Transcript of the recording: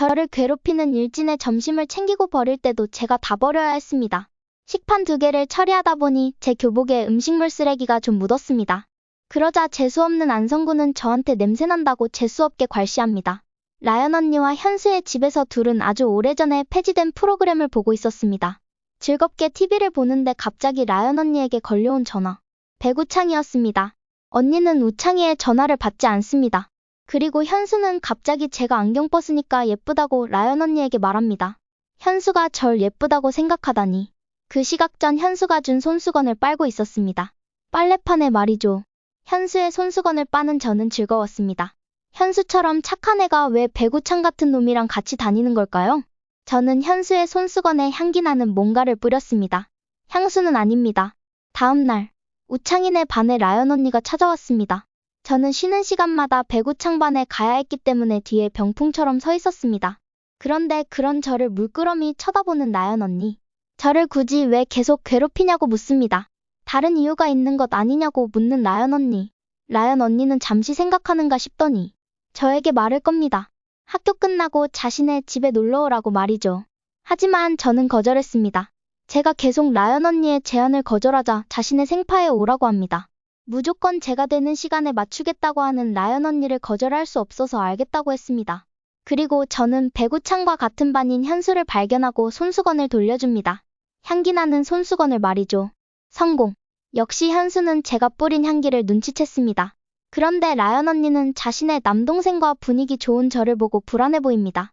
저를 괴롭히는 일진의 점심을 챙기고 버릴 때도 제가 다 버려야 했습니다. 식판 두 개를 처리하다 보니 제 교복에 음식물 쓰레기가 좀 묻었습니다. 그러자 재수없는 안성구는 저한테 냄새난다고 재수없게 괄시합니다. 라연 언니와 현수의 집에서 둘은 아주 오래전에 폐지된 프로그램을 보고 있었습니다. 즐겁게 TV를 보는데 갑자기 라연 언니에게 걸려온 전화. 배구창이었습니다. 언니는 우창이의 전화를 받지 않습니다. 그리고 현수는 갑자기 제가 안경 벗으니까 예쁘다고 라연 언니에게 말합니다. 현수가 절 예쁘다고 생각하다니. 그 시각 전 현수가 준 손수건을 빨고 있었습니다. 빨래판에 말이죠. 현수의 손수건을 빠는 저는 즐거웠습니다. 현수처럼 착한 애가 왜 배구창 같은 놈이랑 같이 다니는 걸까요? 저는 현수의 손수건에 향기 나는 뭔가를 뿌렸습니다. 향수는 아닙니다. 다음 날, 우창이네 반에 라연 언니가 찾아왔습니다. 저는 쉬는 시간마다 배구 창반에 가야 했기 때문에 뒤에 병풍처럼 서 있었습니다. 그런데 그런 저를 물끄러미 쳐다보는 라연 언니. 저를 굳이 왜 계속 괴롭히냐고 묻습니다. 다른 이유가 있는 것 아니냐고 묻는 라연 언니. 라연 언니는 잠시 생각하는가 싶더니 저에게 말을 겁니다. 학교 끝나고 자신의 집에 놀러 오라고 말이죠. 하지만 저는 거절했습니다. 제가 계속 라연 언니의 제안을 거절하자 자신의 생파에 오라고 합니다. 무조건 제가 되는 시간에 맞추겠다고 하는 라연 언니를 거절할 수 없어서 알겠다고 했습니다. 그리고 저는 배구창과 같은 반인 현수를 발견하고 손수건을 돌려줍니다. 향기 나는 손수건을 말이죠. 성공. 역시 현수는 제가 뿌린 향기를 눈치챘습니다. 그런데 라연 언니는 자신의 남동생과 분위기 좋은 저를 보고 불안해 보입니다.